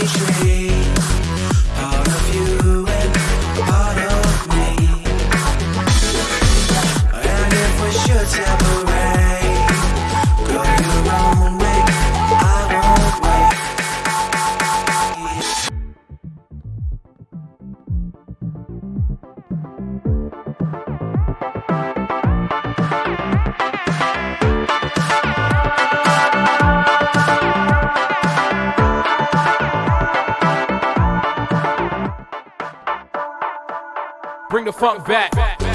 Should separate, Bring the funk back.